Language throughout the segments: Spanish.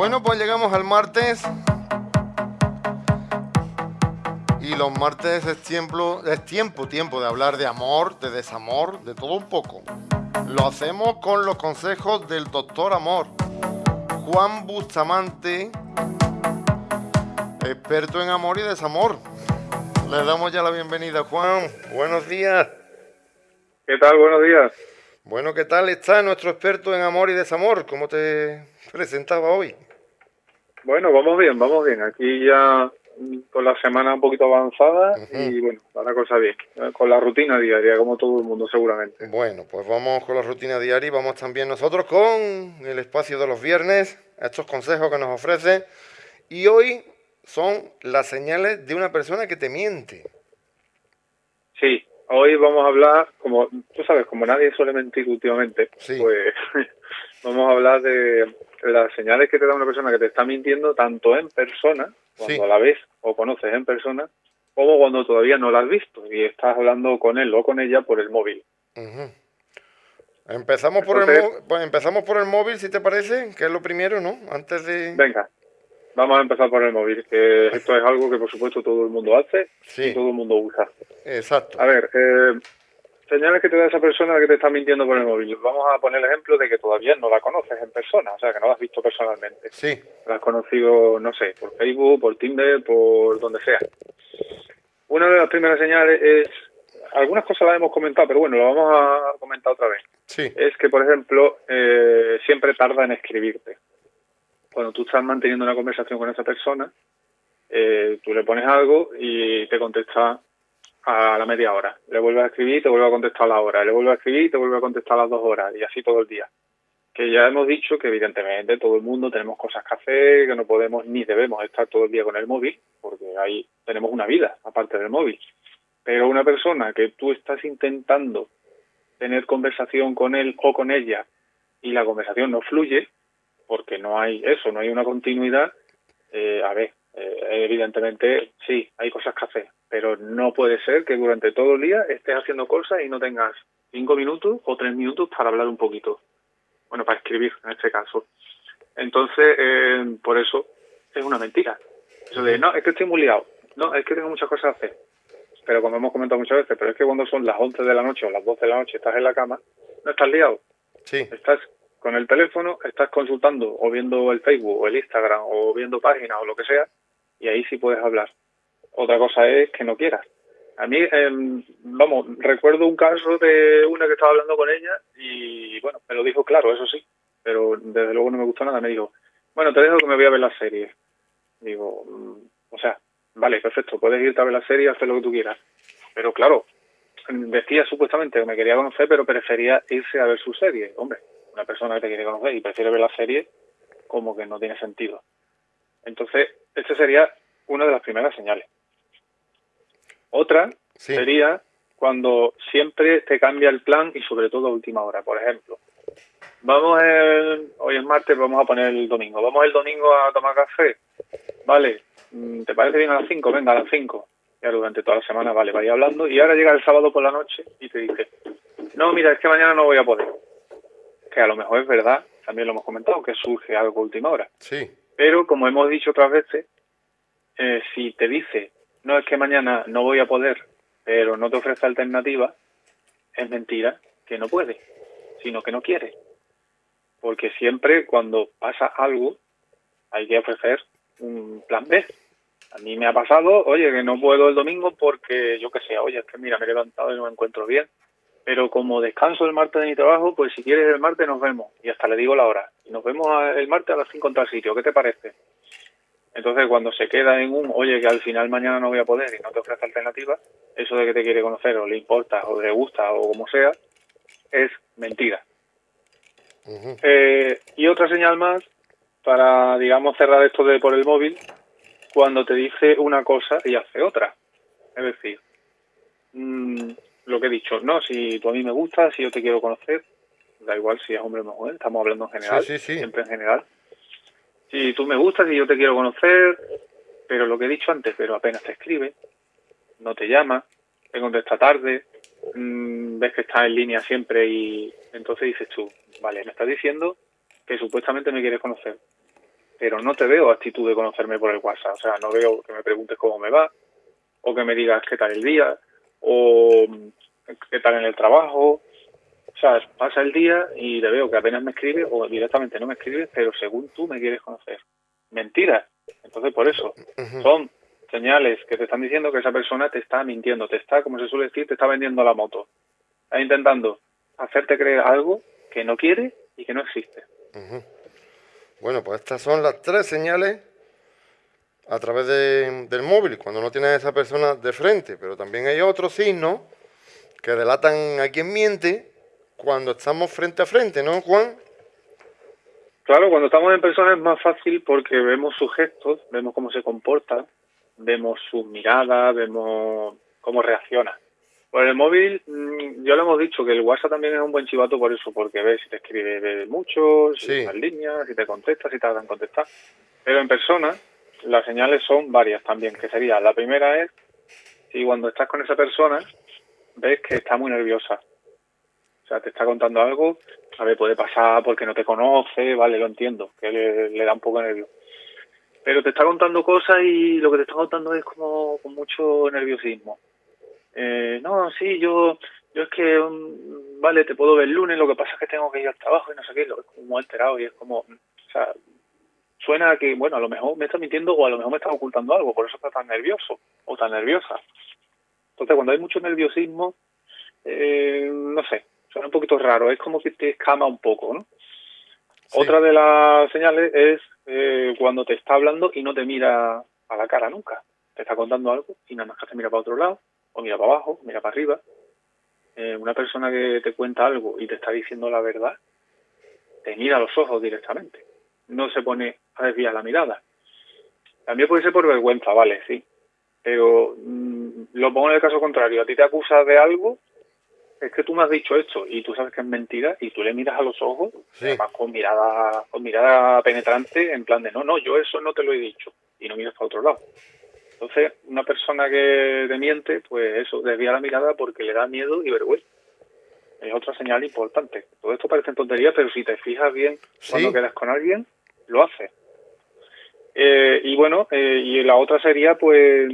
Bueno, pues llegamos al martes. Y los martes es tiempo, es tiempo, tiempo de hablar de amor, de desamor, de todo un poco. Lo hacemos con los consejos del doctor Amor, Juan Bustamante, experto en amor y desamor. Le damos ya la bienvenida, Juan. Buenos días. ¿Qué tal? Buenos días. Bueno, ¿qué tal está nuestro experto en amor y desamor? ¿Cómo te presentaba hoy? Bueno, vamos bien, vamos bien. Aquí ya con la semana un poquito avanzada y bueno, va la cosa bien. Con la rutina diaria, como todo el mundo seguramente. Bueno, pues vamos con la rutina diaria y vamos también nosotros con el espacio de los viernes, estos consejos que nos ofrece. Y hoy son las señales de una persona que te miente. Sí, hoy vamos a hablar, como tú sabes, como nadie suele mentir últimamente, pues vamos a hablar de las señales que te da una persona que te está mintiendo tanto en persona, cuando la ves o conoces en persona, como cuando todavía no la has visto y estás hablando con él o con ella por el móvil. Empezamos por el pues empezamos por el móvil, si te parece, que es lo primero, ¿no? Antes de Venga. Vamos a empezar por el móvil, que esto es algo que por supuesto todo el mundo hace y todo el mundo usa. Exacto. A ver, eh, señales que te da esa persona que te está mintiendo por el móvil. Vamos a poner el ejemplo de que todavía no la conoces en persona, o sea, que no la has visto personalmente. Sí. La has conocido, no sé, por Facebook, por Tinder, por donde sea. Una de las primeras señales es, algunas cosas las hemos comentado, pero bueno, lo vamos a comentar otra vez. Sí. Es que, por ejemplo, eh, siempre tarda en escribirte. Cuando tú estás manteniendo una conversación con esa persona, eh, tú le pones algo y te contesta a la media hora. Le vuelve a escribir y te vuelve a contestar a la hora. Le vuelve a escribir y te vuelve a contestar a las dos horas. Y así todo el día. Que ya hemos dicho que evidentemente todo el mundo tenemos cosas que hacer, que no podemos ni debemos estar todo el día con el móvil, porque ahí tenemos una vida aparte del móvil. Pero una persona que tú estás intentando tener conversación con él o con ella y la conversación no fluye, porque no hay eso, no hay una continuidad, eh, a ver, eh, evidentemente sí, hay cosas que hacer, pero no puede ser que durante todo el día estés haciendo cosas y no tengas cinco minutos o tres minutos para hablar un poquito. Bueno, para escribir en este caso. Entonces, eh, por eso es una mentira. Eso de, no, es que estoy muy liado. No, es que tengo muchas cosas que hacer. Pero como hemos comentado muchas veces, pero es que cuando son las 11 de la noche o las 12 de la noche estás en la cama, no estás liado. Sí. Estás con el teléfono, estás consultando o viendo el Facebook o el Instagram o viendo páginas o lo que sea, y ahí sí puedes hablar. Otra cosa es que no quieras. A mí, em, vamos, recuerdo un caso de una que estaba hablando con ella y, bueno, me lo dijo claro, eso sí, pero desde luego no me gustó nada. Me dijo, bueno, te dejo que me voy a ver la serie. Digo, mm, o sea, vale, perfecto, puedes irte a ver la serie y hacer lo que tú quieras. Pero claro, decía supuestamente que me quería conocer, pero prefería irse a ver su serie. Hombre, una persona que te quiere conocer y prefiere ver la serie, como que no tiene sentido. Entonces, esta sería una de las primeras señales. Otra sería cuando siempre te cambia el plan y sobre todo a última hora. Por ejemplo, vamos el, hoy es martes, vamos a poner el domingo. Vamos el domingo a tomar café. Vale, mm, ¿te parece bien a las 5? Venga, a las 5. Ya durante toda la semana, vale, vaya hablando. Y ahora llega el sábado por la noche y te dice, no, mira, es que mañana no voy a poder. Que a lo mejor es verdad, también lo hemos comentado, que surge algo a última hora. Sí. Pero como hemos dicho otras veces, eh, si te dice, no es que mañana no voy a poder, pero no te ofrece alternativa, es mentira que no puede, sino que no quiere. Porque siempre cuando pasa algo hay que ofrecer un plan B. A mí me ha pasado, oye, que no puedo el domingo porque yo que sé, oye, es que mira, me he levantado y no me encuentro bien. Pero como descanso el martes de mi trabajo, pues si quieres el martes nos vemos. Y hasta le digo la hora. Y nos vemos el martes a las 5 en tal sitio. ¿Qué te parece? Entonces, cuando se queda en un, oye, que al final mañana no voy a poder y no te ofrece alternativa, eso de que te quiere conocer o le importa o le gusta o como sea, es mentira. eh, y otra señal más, para, digamos, cerrar esto de por el móvil, cuando te dice una cosa y hace otra. Es decir, mmm, lo que he dicho, no, si tú a mí me gustas, si yo te quiero conocer, da igual si es hombre o mujer, estamos hablando en general, sí, sí, sí. siempre en general. Si tú me gustas, si yo te quiero conocer, pero lo que he dicho antes, pero apenas te escribe, no te llama, te contesta tarde, mmm, ves que está en línea siempre y entonces dices tú, vale, me estás diciendo que supuestamente me quieres conocer, pero no te veo actitud de conocerme por el WhatsApp. O sea, no veo que me preguntes cómo me va, o que me digas qué tal el día, o qué tal en el trabajo. O sea, pasa el día y te veo que apenas me escribe o directamente no me escribe, pero según tú me quieres conocer. Mentira. Entonces, por eso, son señales que te están diciendo que esa persona te está mintiendo, te está, como se suele decir, te está vendiendo la moto. Está intentando hacerte creer algo que no quiere y que no existe. Bueno, pues estas son las tres señales a través del móvil, cuando no tienes a esa persona de frente, pero también hay otros signos que delatan a quien miente cuando estamos frente a frente, ¿no, Juan? Claro, cuando estamos en persona es más fácil porque vemos sus gestos, vemos cómo se comporta, vemos sus miradas, vemos cómo reacciona. Por el móvil, mm, ya lo hemos dicho, que el WhatsApp también es un buen chivato por eso, porque ves si te escribe mucho, si sí. líneas, si te contesta, si te en contestar. Pero en persona, las señales son varias también, que sería, la primera es si cuando estás con esa persona ves que está muy nerviosa. O sea, te está contando algo, a ver, puede pasar porque no te conoce, vale, lo entiendo, que le, da un poco de nervio. Pero te está contando cosas y lo que te está contando es como con mucho nerviosismo eh, no, sí, yo, yo es que, um, vale, te puedo ver el lunes, lo que pasa es que tengo que ir al trabajo y no sé qué, lo, es como alterado y es como, o sea, suena que, bueno, a lo mejor me está mintiendo o a lo mejor me está ocultando algo, por eso está tan nervioso o tan nerviosa. Entonces, cuando hay mucho nerviosismo, eh, no sé, suena un poquito raro, es como que te escama un poco, ¿no? Otra de las señales es eh, cuando te está hablando y no te mira a la cara nunca. Te está contando algo y nada más que te mira para otro lado o mira para abajo, mira para arriba. Eh, una persona que te cuenta algo y te está diciendo la verdad, te mira a los ojos directamente. No se pone a desviar la mirada. También puede ser por vergüenza, vale, sí. Pero mm, lo pongo en el caso contrario. A ti te acusa de algo, es que tú me has dicho esto y tú sabes que es mentira y tú le miras a los ojos, además con mirada, con mirada penetrante, en plan de no, no, yo eso no te lo he dicho y no miras para otro lado. Entonces, una persona que te miente, pues eso, desvía la mirada porque le da miedo y vergüenza. Es otra señal importante. Todo esto parece tontería, pero si te fijas bien cuando quedas con alguien, lo hace. Eh, y bueno, eh, y la otra sería, pues,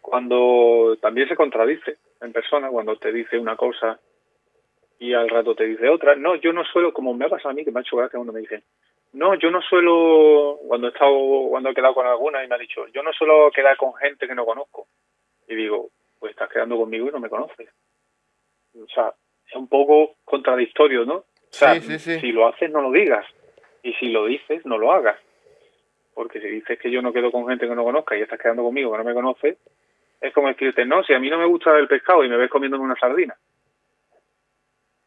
cuando también se contradice en persona, cuando te dice una cosa y al rato te dice otra. No, yo no suelo, como me ha pasado a mí, que me ha hecho gracia cuando me dicen, no, yo no suelo, cuando he estado, cuando he quedado con alguna y me ha dicho, yo no suelo quedar con gente que no conozco. Y digo, pues estás quedando conmigo y no me conoces. O sea, es un poco contradictorio, ¿no? O sea, si lo haces, no lo digas. Y si lo dices, no lo hagas. Porque si dices que yo no quedo con gente que no conozca y estás quedando conmigo que no me conoces, es como decirte, no, si a mí no me gusta el pescado y me ves comiendo una sardina.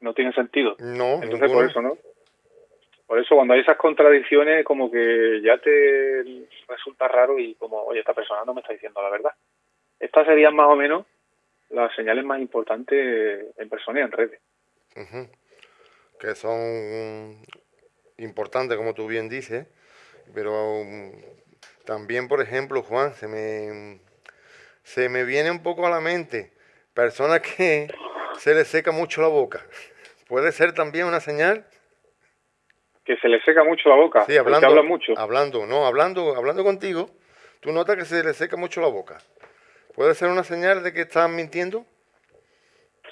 No tiene sentido. No, Entonces, por eso, ¿no? Por eso cuando hay esas contradicciones como que ya te resulta raro y como, oye, esta persona no me está diciendo la verdad. Estas serían más o menos las señales más importantes en persona y en redes. Que son importantes, como tú bien dices, pero um, también, por ejemplo, Juan, se me, se me viene un poco a la mente personas que se les seca mucho la boca. ¿Puede ser también una señal? que se le seca mucho la boca. Sí, hablando, habla mucho. Hablando, no, hablando, hablando contigo, tú notas que se le seca mucho la boca. ¿Puede ser una señal de que estás mintiendo?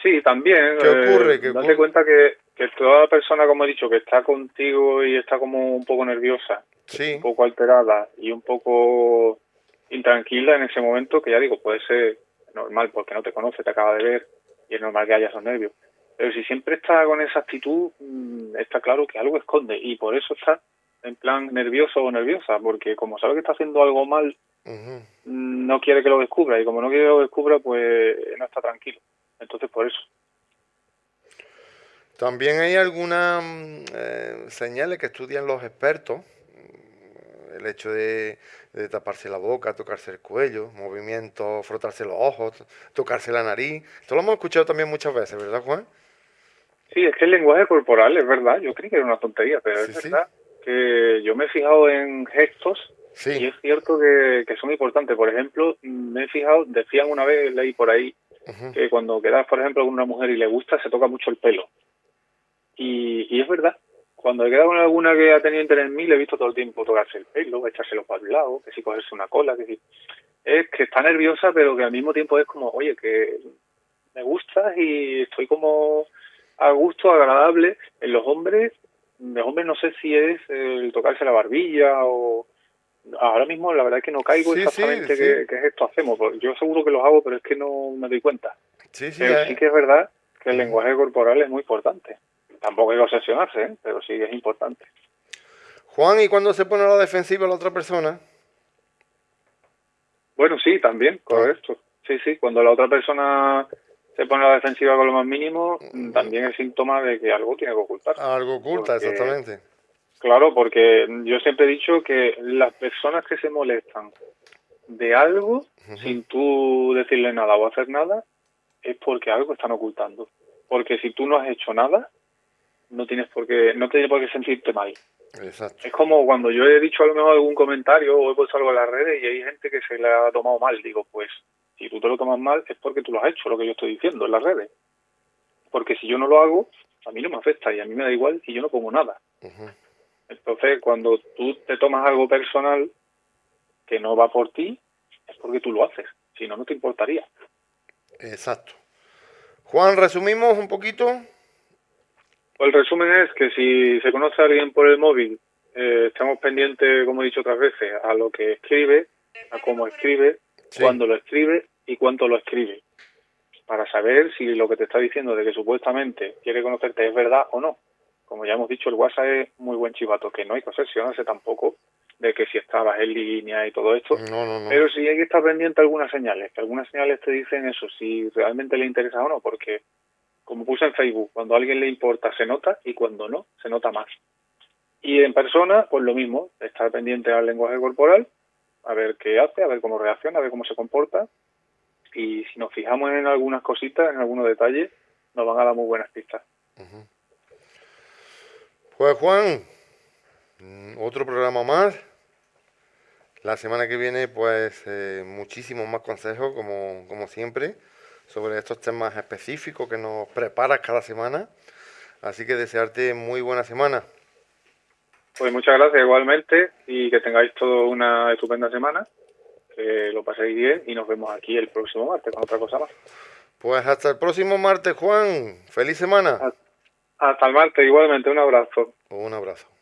Sí, también. ¿Qué ocurre? Eh, date cuenta que, que toda persona, como he dicho, que está contigo y está como un poco nerviosa, sí. un poco alterada y un poco intranquila en ese momento, que ya digo, puede ser normal porque no te conoce, te acaba de ver y es normal que haya esos nervios. Pero si siempre está con esa actitud, mm, está claro que algo esconde y por eso está en plan nervioso o nerviosa, porque como sabe que está haciendo algo mal, mm, no quiere que lo descubra y como no quiere que lo descubra, pues no está tranquilo. Entonces por eso. También hay algunas mm, eh, señales que estudian los expertos, el hecho de, de, taparse la boca, tocarse el cuello, movimientos, frotarse los ojos, tocarse la nariz. Esto lo hemos escuchado también muchas veces, ¿verdad, Juan? Sí, es que el lenguaje corporal es verdad, yo creí que era una tontería, pero es verdad que yo me he fijado en gestos y es cierto que, son importantes. Por ejemplo, me he fijado, decían una vez, leí por ahí, que cuando quedas, por ejemplo, con una mujer y le gusta, se toca mucho el pelo. Y, y es verdad, cuando he quedado con alguna que ha tenido interés en mí, le he visto todo el tiempo tocarse el pelo, echárselo para el lado, que si cogerse una cola, que si... Es que está nerviosa, pero que al mismo tiempo es como, oye, que me gusta y estoy como a gusto, agradable. En los hombres, los hombres no sé si es el tocarse la barbilla o... Ahora mismo la verdad es que no caigo exactamente Qué, es esto hacemos. Yo seguro que los hago, pero es que no me doy cuenta. Sí, sí, pero sí que es verdad que el lenguaje corporal es muy importante. Tampoco hay que obsesionarse, ¿eh? pero sí es importante. Juan, ¿y cuando se pone a la defensiva la otra persona? Bueno, sí, también, correcto. Sí, sí, cuando la otra persona se pone a la defensiva con lo más mínimo, mm. también es síntoma de que algo tiene que ocultar. Algo oculta, exactamente. Claro, porque yo siempre he dicho que las personas que se molestan de algo, sin tú decirle nada o hacer nada, es porque algo están ocultando. Porque si tú no has hecho nada, no tienes por qué, no tienes por qué sentirte mal. Exacto. Es como cuando yo he dicho a lo mejor algún comentario o he puesto algo en las redes y hay gente que se le ha tomado mal. Digo, pues si tú te lo tomas mal es porque tú lo has hecho, lo que yo estoy diciendo en las redes. Porque si yo no lo hago, a mí no me afecta y a mí me da igual y yo no pongo nada. Entonces, cuando tú te tomas algo personal que no va por ti, es porque tú lo haces. Si no, no te importaría. Exacto. Juan, resumimos un poquito. Pues el resumen es que si se conoce a alguien por el móvil, eh, estamos pendientes, como he dicho otras veces, a lo que escribe, a cómo escribe, cuándo lo escribe y cuánto lo escribe, para saber si lo que te está diciendo de que supuestamente quiere conocerte es verdad o no. Como ya hemos dicho, el WhatsApp es muy buen chivato, que no hay que obsesionarse tampoco de que si estabas en línea y todo esto, pero sí hay que estar pendiente de algunas señales, que algunas señales te dicen eso, si realmente le interesa o no, porque como puse en Facebook, cuando a alguien le importa se nota y cuando no, se nota más. Y en persona, pues lo mismo, estar pendiente al lenguaje corporal, a ver qué hace, a ver cómo reacciona, a ver cómo se comporta. Y si nos fijamos en algunas cositas, en algunos detalles, nos van a dar muy buenas pistas. Pues Juan, mm, otro programa más. La semana que viene, pues eh, muchísimos más consejos, como, como siempre sobre estos temas específicos que nos preparas cada semana. Así que desearte muy buena semana. Pues muchas gracias igualmente y que tengáis toda una estupenda semana, que lo paséis bien y nos vemos aquí el próximo martes con otra cosa más. Pues hasta el próximo martes, Juan. Feliz semana. Hasta el martes, igualmente. Un abrazo. Un abrazo.